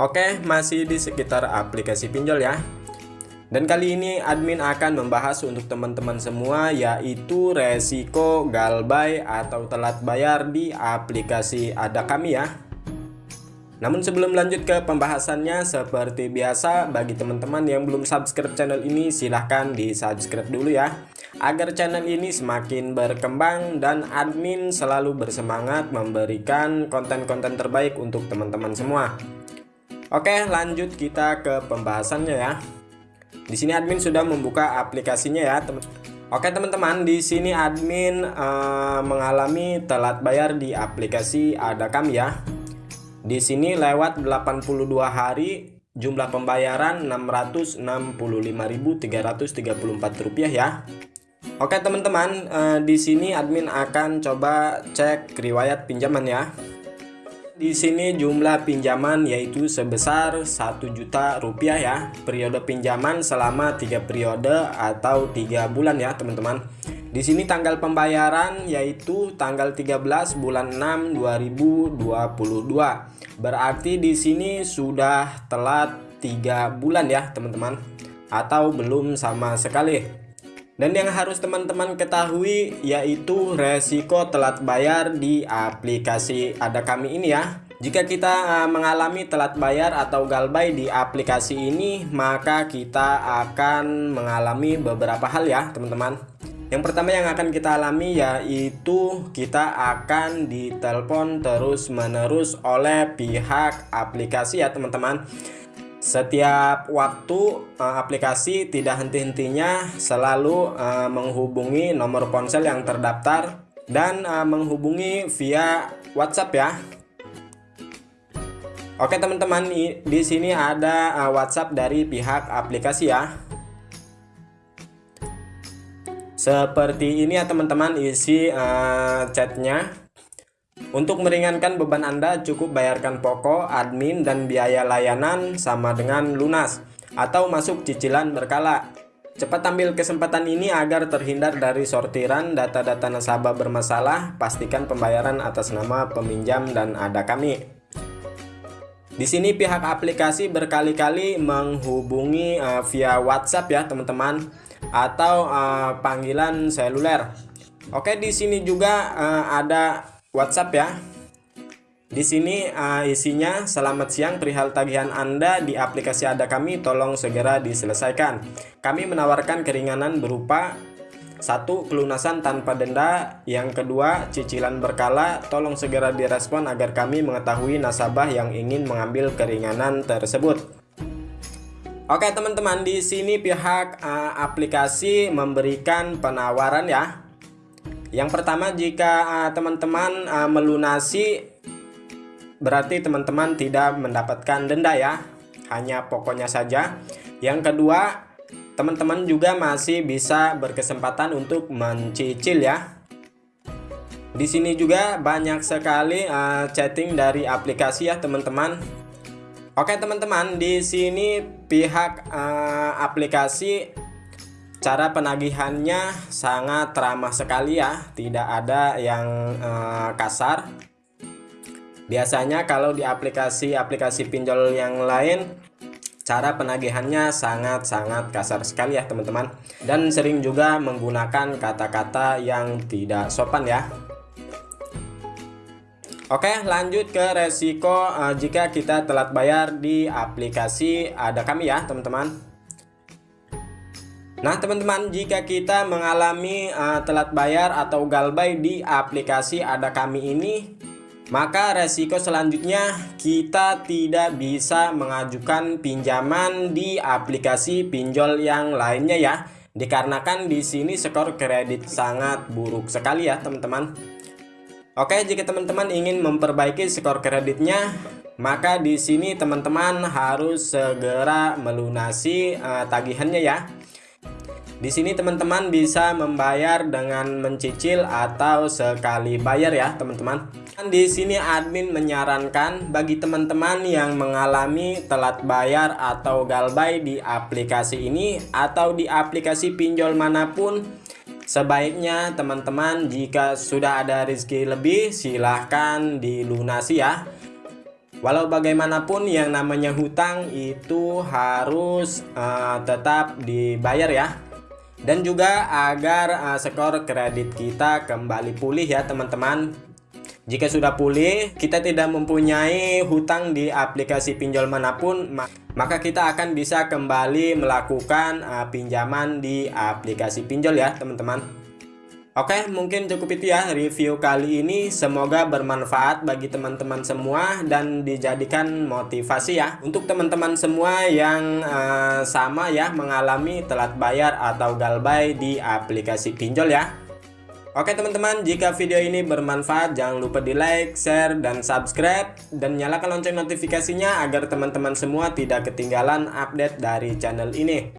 Oke, masih di sekitar aplikasi pinjol ya. Dan kali ini admin akan membahas untuk teman-teman semua yaitu resiko galbay atau telat bayar di aplikasi ada kami ya. Namun sebelum lanjut ke pembahasannya seperti biasa bagi teman-teman yang belum subscribe channel ini silahkan di subscribe dulu ya agar channel ini semakin berkembang dan admin selalu bersemangat memberikan konten-konten terbaik untuk teman-teman semua. Oke, lanjut kita ke pembahasannya ya. Di sini admin sudah membuka aplikasinya ya, teman. Oke teman-teman, di sini admin uh, mengalami telat bayar di aplikasi ada kami ya. Di sini lewat 82 hari jumlah pembayaran 665.334 rupiah ya. Oke teman-teman, uh, di sini admin akan coba cek riwayat pinjaman ya. Di sini jumlah pinjaman yaitu sebesar 1 juta rupiah ya. Periode pinjaman selama tiga periode atau tiga bulan ya, teman-teman. Di sini tanggal pembayaran yaitu tanggal 13 bulan 6 2022. Berarti di sini sudah telat tiga bulan ya, teman-teman. Atau belum sama sekali. Dan yang harus teman-teman ketahui yaitu resiko telat bayar di aplikasi ada kami ini ya. Jika kita uh, mengalami telat bayar atau galbay di aplikasi ini, maka kita akan mengalami beberapa hal ya, teman-teman. Yang pertama yang akan kita alami yaitu kita akan ditelepon terus-menerus oleh pihak aplikasi ya, teman-teman. Setiap waktu uh, aplikasi tidak henti-hentinya selalu uh, menghubungi nomor ponsel yang terdaftar dan uh, menghubungi via WhatsApp ya. Oke teman-teman, di sini ada WhatsApp dari pihak aplikasi ya. Seperti ini ya teman-teman isi chatnya. Untuk meringankan beban Anda, cukup bayarkan pokok, admin, dan biaya layanan sama dengan lunas atau masuk cicilan berkala. Cepat ambil kesempatan ini agar terhindar dari sortiran data-data nasabah bermasalah. Pastikan pembayaran atas nama peminjam dan ada kami. Di sini pihak aplikasi berkali-kali menghubungi uh, via WhatsApp ya teman-teman atau uh, panggilan seluler. Oke di sini juga uh, ada WhatsApp ya. Di sini uh, isinya selamat siang perihal tagihan Anda di aplikasi ada kami tolong segera diselesaikan. Kami menawarkan keringanan berupa satu pelunasan tanpa denda, yang kedua cicilan berkala, tolong segera direspon agar kami mengetahui nasabah yang ingin mengambil keringanan tersebut. Oke teman-teman di sini pihak uh, aplikasi memberikan penawaran ya yang pertama jika eh, teman-teman uh, uh, melunasi berarti teman-teman tidak mendapatkan denda ya, hanya pokoknya saja. Yang kedua, teman-teman juga masih bisa berkesempatan untuk mencicil ya. Di sini juga banyak sekali uh, chatting dari aplikasi ya teman-teman. Oke teman-teman, di sini pihak uh, aplikasi Cara penagihannya sangat ramah sekali ya, tidak ada yang uh, kasar. Biasanya kalau di aplikasi-aplikasi pinjol yang lain cara penagihannya sangat-sangat kasar sekali ya teman-teman. Dan sering juga menggunakan kata-kata yang tidak sopan ya. Oke lanjut ke resiko uh, jika kita telat bayar di aplikasi ada kami ya teman-teman Nah teman-teman jika kita mengalami uh, telat bayar atau galbay di aplikasi ada kami ini maka resiko selanjutnya kita tidak bisa mengajukan pinjaman di aplikasi pinjol yang lainnya ya. Dikarenakan di sini skor kredit sangat buruk sekali ya teman-teman. Oke jika teman-teman ingin memperbaiki skor kreditnya maka di sini teman-teman harus segera melunasi uh, tagihannya ya di sini teman-teman bisa membayar dengan mencicil atau sekali bayar ya teman-teman. Di sini admin menyarankan bagi teman-teman yang mengalami telat bayar atau galbay di aplikasi ini atau di aplikasi pinjol mana pun Sebaiknya teman-teman jika sudah ada rezeki lebih silahkan dilunasi ya Walau bagaimanapun yang namanya hutang itu harus uh, tetap dibayar ya. Dan juga agar uh, skor kredit kita kembali pulih ya teman-teman. Jika sudah pulih, kita tidak mempunyai hutang di aplikasi pinjol mana pun, maka kita akan bisa kembali melakukan uh, pinjaman di aplikasi pinjol ya teman-teman. Oke, mungkin cukup itu ya review kali ini. Semoga bermanfaat bagi teman-teman semua dan dijadikan motivasi ya untuk teman-teman semua yang uh, sama ya mengalami telat bayar atau galbay di aplikasi pinjol ya. Oke teman-teman, jika video ini bermanfaat jangan lupa di like, share, dan subscribe dan nyalakan lonceng notifikasinya agar teman-teman semua tidak ketinggalan update dari channel ini.